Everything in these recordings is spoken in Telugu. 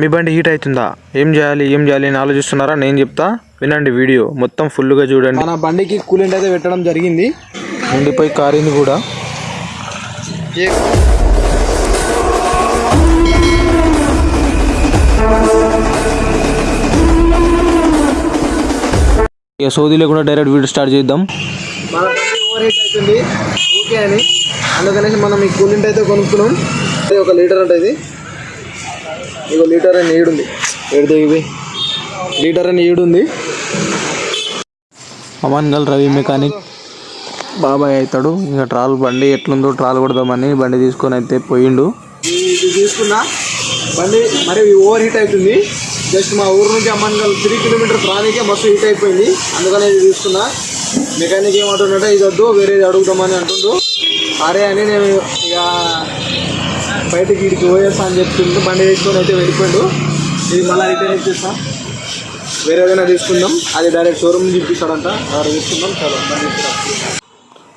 మీ బండి హీట్ అవుతుందా? ఏం చేయాలి ఏం చేయాలి అని ఆలోచిస్తున్నారా? నేను చెప్తా వినండి వీడియో. మొత్తం ఫుల్గా చూడండి. మన బండికి కూలెంట్ అయితే పెట్టడం జరిగింది. నిండిపోయి కారింది కూడా. ఇక సోదీ లేకుండా డైరెక్ట్ వీడియో స్టార్ట్ చేద్దాం. మన బండి ఓవర్ హీట్ అవుతుంది. ఓకే అని. అందుకనేసి మనం ఈ కూలెంట్ అయితే కొనుక్కున్నాం. ఇది ఒక లీటర్ ఉంటుంది ఇక లీటర్ అని ఈడుంది ఏడు ఇవి. లీటర్ అని ఈడుంది అమన్ గల్ రవి మెకానిక్ బాబాయ్ అవుతాడు. ఇంకా ట్రాల్ బండి ఎట్లుందో ట్రాల్ కొడదామని బండి తీసుకొని అయితే పోయిండు. ఇది తీసుకున్నా బండి మరి ఓవర్ హీట్ అవుతుంది. జస్ట్ మా ఊరు నుంచి అమ్మన్గల్ త్రీ కిలోమీటర్స్ రానికే మస్తు హీట్ అయిపోయింది. అందుకని ఇది తీసుకున్నా. మెకానిక్ ఏమంటున్నాడో ఇది వద్దు వేరేది అడుగుదామని అంటుండు. అరే అని నేను ఇక బయటకి ఇడికి పోయేస్తా అని చెప్తుండు బండి వేసుకొని అయితే వెళ్ళిపోయాడు. ఇది మళ్ళీ రిటర్న్ ఇచ్చేస్తా. వేరే ఏదైనా తీసుకుందాం. అది డైరెక్ట్ షోరూమ్ చూపిస్తాడంట అక్కడ తీసుకుందాం చాలా బండి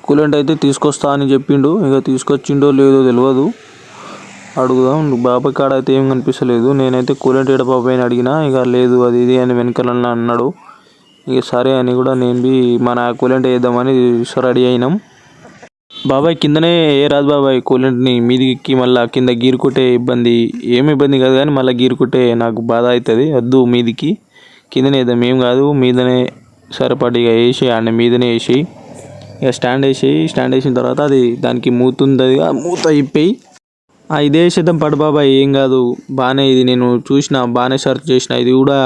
కూలెంట్ అయితే తీసుకొస్తా అని చెప్పిండు. ఇక తీసుకొచ్చిండో లేదో తెలియదు అడుగుదాం. బాబాయ్ కాడ అయితే ఏం కనిపిస్తలేదు. నేనైతే కూలెంట్ ఏడ బాబాయ్ అని అడిగినా ఇక లేదు అది ఇది అని వెనకాల అన్నాడు. ఇక సరే అని కూడా నేను బి మన కూలెంట్ వేద్దామని రెడీ అయినాం. బాబాయ్ కిందనే ఏ రాదు బాబాయ్ కూలెంట్ని మీదికి మళ్ళీ కింద గీరుకుంటే ఇబ్బంది ఏమి ఇబ్బంది కాదు కానీ మళ్ళీ గీరుకుంటే నాకు బాధ అవుతుంది వద్దు మీదికి కిందనే వేద్దాం ఏం కాదు మీదనే సరిపడిగా వేసి ఆడ మీదనే వేసి ఇక స్టాండ్ వేసి స్టాండ్ వేసిన తర్వాత అది దానికి మూతుంది మూత ఇప్పి ఆ ఇదే వేసేద్దాం పడు బాబాయ్ ఏం కాదు బాగానే ఇది నేను చూసిన బాగానే సర్చ్ చేసిన ఇది కూడా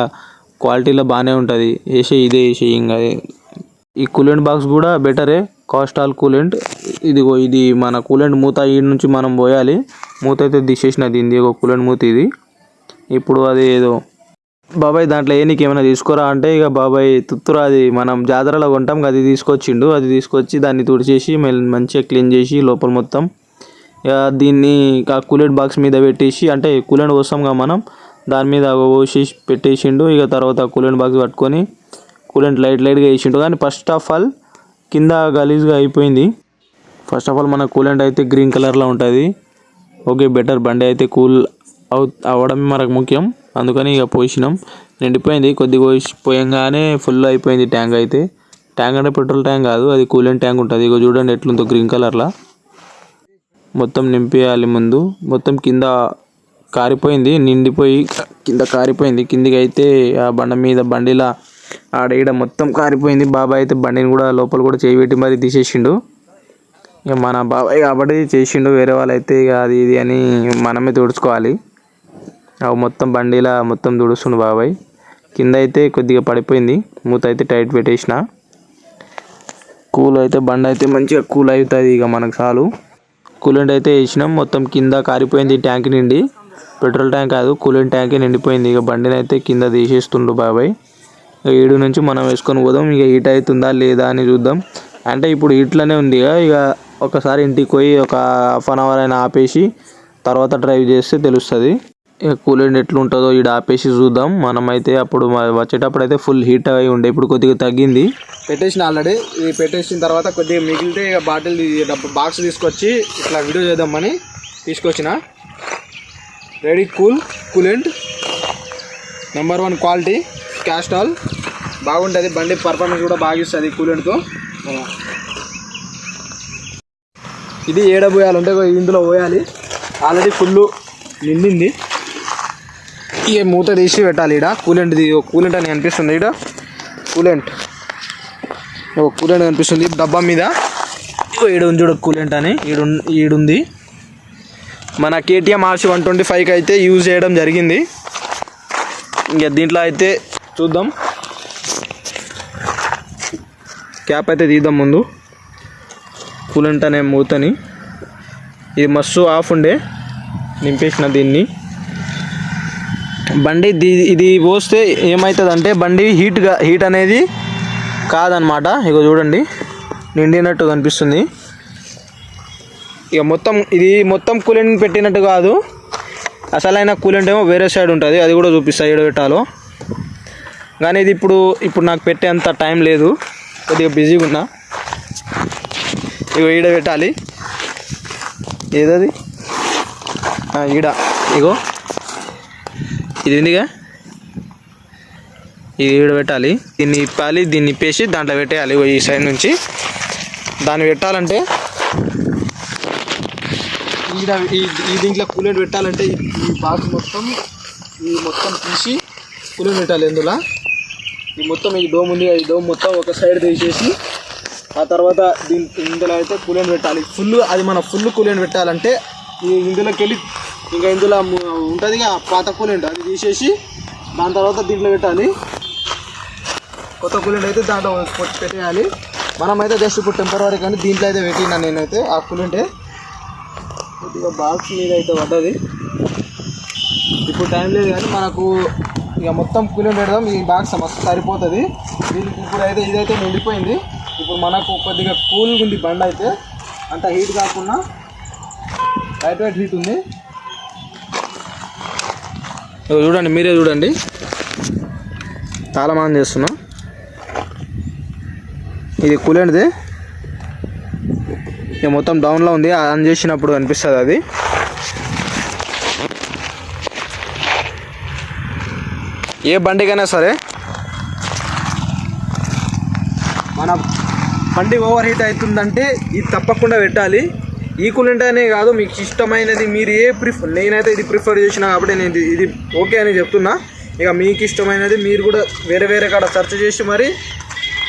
క్వాలిటీలో బాగానే ఉంటుంది. వేసే ఇదే వేసే ఏం కాదు ఈ కూలెంట్ బాక్స్ కూడా బెటరే. Castrol coolant. ఇదిగో ఇది మన కూలెంట్ మూత ఈ నుంచి మనం పోయాలి. మూత అయితే తీసేసిన దీనిది ఒక కూలెంట్ మూత ఇది. ఇప్పుడు అది ఏదో బాబాయ్ దాంట్లో ఏ నీకు ఏమైనా తీసుకురా అంటే ఇక బాబాయ్ తుత్తురా అది మనం జాతరలో కొంటాం అది తీసుకొచ్చిండు. అది తీసుకొచ్చి దాన్ని తుడిచేసి మెల్- మంచిగా క్లీన్ చేసి లోపల మొత్తం. ఇక దీన్ని ఆ కూలెంట్ బాక్స్ మీద పెట్టేసి అంటే కూలెంట్ పోస్తాంగా కదా మనం దాని మీద పోసి పెట్టేసిండు. ఇక తర్వాత కూలెంట్ బాక్స్ పట్టుకొని కూలెంట్ లైట్ లైట్గా వేసిండు. కానీ ఫస్ట్ ఆఫ్ ఆల్ కింద గలీజ్గా అయిపోయింది. ఫస్ట్ ఆఫ్ ఆల్ మన కూలెంట్ అయితే గ్రీన్ కలర్లో ఉంటుంది. ఓకే బెటర్ బండి అయితే కూల్ అవు అవ్వడం మనకు ముఖ్యం. అందుకని ఇక పోసినాం నిండిపోయింది. కొద్దిగా పోసి పోయంగానే ఫుల్ అయిపోయింది ట్యాంక్ అయితే. ట్యాంక్ అంటే పెట్రోల్ ట్యాంక్ కాదు అది కూలెంట్ ట్యాంక్ ఉంటుంది. ఇక చూడండి ఎట్లుందో గ్రీన్ కలర్లో మొత్తం నింపేయాలి ముందు. మొత్తం కింద కారిపోయింది. నిండిపోయి కింద కారిపోయింది. కిందికి అయితే ఆ బండ మీద బండిలా ఆడ ఈడ మొత్తం కారిపోయింది. బాబాయ్ అయితే బండిని కూడా లోపల కూడా చేయి పెట్టి మరి తీసేసిండు. ఇక మన బాబాయ్ కాబట్టి చేసిండు వేరే వాళ్ళు అయితే ఇక అది ఇది అని మనమే తుడుచుకోవాలి. అవి మొత్తం బండిలా మొత్తం తుడుస్తుండు బాబాయ్. కింద అయితే కొద్దిగా పడిపోయింది. మూత అయితే టైట్ పెట్టేసిన. కూల్ అయితే బండి అయితే మంచిగా కూల్ అవుతుంది ఇక మనకు చాలు. కూలెంట్ అయితే వేసినాం. మొత్తం కింద కారిపోయింది ట్యాంక్ నిండి. పెట్రోల్ ట్యాంక్ కాదు కూలెంట్ ట్యాంకే నిండిపోయింది. ఇక బండిని అయితే కింద తీసేస్తుండు బాబాయ్. ఏడు నుంచి మనం వేసుకొని పోదాం. ఇక హీట్ అవుతుందా లేదా అని చూద్దాం. అంటే ఇప్పుడు హీట్లోనే ఉంది ఇక ఇక ఒకసారి ఇంటికి పోయి ఒక హాఫ్ అన్ అవర్ అయినా ఆపేసి తర్వాత డ్రైవ్ చేస్తే తెలుస్తుంది. ఇక కూలెంట్ ఎట్లుంటుందో ఈడ ఆపేసి చూద్దాం. మనమైతే అప్పుడు వచ్చేటప్పుడు అయితే ఫుల్ హీట్ అయి ఉండే. ఇప్పుడు కొద్దిగా తగ్గింది. పెట్టేసిన ఆల్రెడీ ఇది పెట్టేసిన తర్వాత కొద్దిగా మిగిలితే ఇక బాటిల్ బాక్స్ తీసుకొచ్చి ఇట్లా వీడియో చేద్దామని తీసుకొచ్చిన. Ready cool coolant number one quality Castrol బాగుంటుంది. బండి పర్ఫార్మెన్స్ కూడా బాగా ఇస్తుంది కూలెంట్తో ఇది ఏడ పోయాలి అంటే ఇందులో పోయాలి. ఆల్రెడీ ఫుల్ నిండింది. ఇక మూత తీసి పెట్టాలి ఇక్కడ కూలెంట్ కూలెంట్ అని అనిపిస్తుంది ఇక్కడ కూలెంట్ ఓ కూలెంట్ కనిపిస్తుంది డబ్బా మీద. ఈడుంది ఈడు ఉంది కూలెంట్ అని. ఈడు ఈడుంది మన కేటీఎం ఆర్సీ వన్ ట్వంటీ ఫైవ్కి అయితే యూజ్ చేయడం జరిగింది. ఇంకా దీంట్లో అయితే చూద్దాం. క్యాప్ అయితే తీద్దాం ముందు. కూలెంట్ అనే మూతని. ఇది మస్తు ఆఫ్ ఉండే. నింపేసిన దీన్ని. బండి దీ- ఇది పోస్తే ఏమవుతుంది అంటే బండి హీట్గా హీట్ అనేది కాదనమాట. ఇక చూడండి. నిండినట్టు కనిపిస్తుంది. ఇక మొత్తం ఇది మొత్తం కూలెంట్ పెట్టినట్టు కాదు. అసలైన కూలెంట్ ఏమో వేరే సైడ్ ఉంటుంది. అది కూడా చూపిస్తాయి ఏడు పెట్టాలో కానీ ఇది ఇప్పుడు ఇప్పుడు నాకు పెట్టేంత టైం లేదు. కొద్దిగా బిజీగా ఉన్నా. ఇగో ఈడ పెట్టాలి. ఏదది? ఈడ. ఇగో. ఇది ఉందిగా ఇది ఈడ పెట్టాలి. దీన్ని ఇప్పాలి దీన్ని ఇప్పేసి దాంట్లో పెట్టేయాలి. ఈ సైడ్ నుంచి. దాన్ని పెట్టాలంటే ఈడ ఈ దీంట్లో కూలెట్ పెట్టాలంటే ఈ బాక్స్ మొత్తం ఈ మొత్తం తీసి కూలెట్ పెట్టాలి ఎందులో ఈ మొత్తం ఈ డోమ్ ఉంది ఈ డోమ్ మొత్తం ఒక సైడ్ తీసేసి ఆ తర్వాత దీని ఇందులో అయితే కూలెంట్ పెట్టాలి. ఫుల్ అది మన ఫుల్ కూలెంట్ పెట్టాలంటే ఈ ఇందులోకి వెళ్ళి ఇంకా ఇందులో ఉంటుంది పాత కూలెంట్ అది తీసేసి దాని తర్వాత దీంట్లో పెట్టాలి. కొత్త కూలెంట్ అయితే దాంట్లో పెట్టేయాలి. మనమైతే జస్ట్ ఇప్పుడు టెంపరీ కానీ దీంట్లో అయితే పెట్టినా నేనైతే ఆ కూలెంటే కొద్దిగా బాక్స్ మీద అయితే పడ్డది. ఇప్పుడు టైం లేదు కానీ మనకు ఇక మొత్తం కూలి పెడదాం ఈ బాక్స్ మస్తు సరిపోతుంది. దీనికి ఇప్పుడు అయితే ఇదైతే నిండిపోయింది. ఇప్పుడు మనకు కొద్దిగా కూల్గా ఉంది బండి అయితే. అంత హీట్ కాకుండా లైట్ వెయిట్ హీట్ ఉంది. చూడండి మీరే చూడండి. తాళమానం చేస్తున్నా. ఇది కూలెంట్ది ఇక మొత్తం డౌన్లో ఉంది. ఆన్ చేసినప్పుడు అనిపిస్తుంది అది. ఏ బండికైనా సరే. మన బండి ఓవర్ హీట్ అవుతుందంటే ఇది తప్పకుండా పెట్టాలి. ఈ కూలెంట్ అనే కాదు మీకు ఇష్టమైనది మీరు ఏ ప్రిఫర్ నేనైతే ఇది ప్రిఫర్ చేసిన కాబట్టి నేను ఇది- ఇది ఓకే అని చెప్తున్నా. ఇక మీకు ఇష్టమైనది మీరు కూడా వేరే వేరే కాడ సెర్చ్ చేసి మరి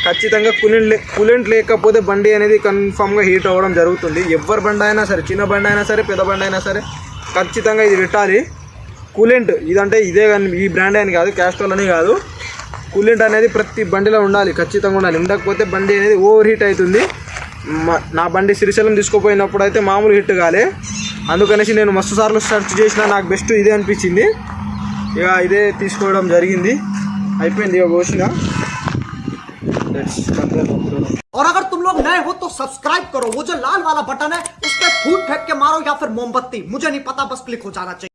ఖచ్చితంగా కూలెంట్ కూలెంట్ లేకపోతే బండి అనేది కన్ఫామ్గా హీట్ అవ్వడం జరుగుతుంది. ఎవరి బండి అయినా సరే చిన్న బండి అయినా సరే పెద్ద బండి అయినా సరే ఖచ్చితంగా ఇది పెట్టాలి. కూలెంట్ ఇదంటే ఇదే కానీ ఈ బ్రాండ్ అని కాదు క్యాస్ట్రోల్ అని కాదు కూలెంట్ అనేది ప్రతి బండిలో ఉండాలి ఖచ్చితంగా ఉండాలి ఉండకపోతే బండి అనేది ఓవర్ హీట్ అవుతుంది మ- నా బండి శ్రీశైలం తీసుకుపోయినప్పుడు అయితే మామూలు హిట్ కాలే అందుకనేసి నేను మస్తు సార్లు సెర్చ్ చేసిన నాకు బెస్ట్ ఇదే అనిపించింది ఇక ఇదే తీసుకోవడం జరిగింది అయిపోయింది ఇక కోసిన और अगर तुम लोग नए हो तो सब्सक्राइब करो वो जो लाल वाला बटन है उस पर फूट फेंक के मारो या फिर मोमबत्ती मुझे नहीं पता बस क्लिक हो जाना चाहिए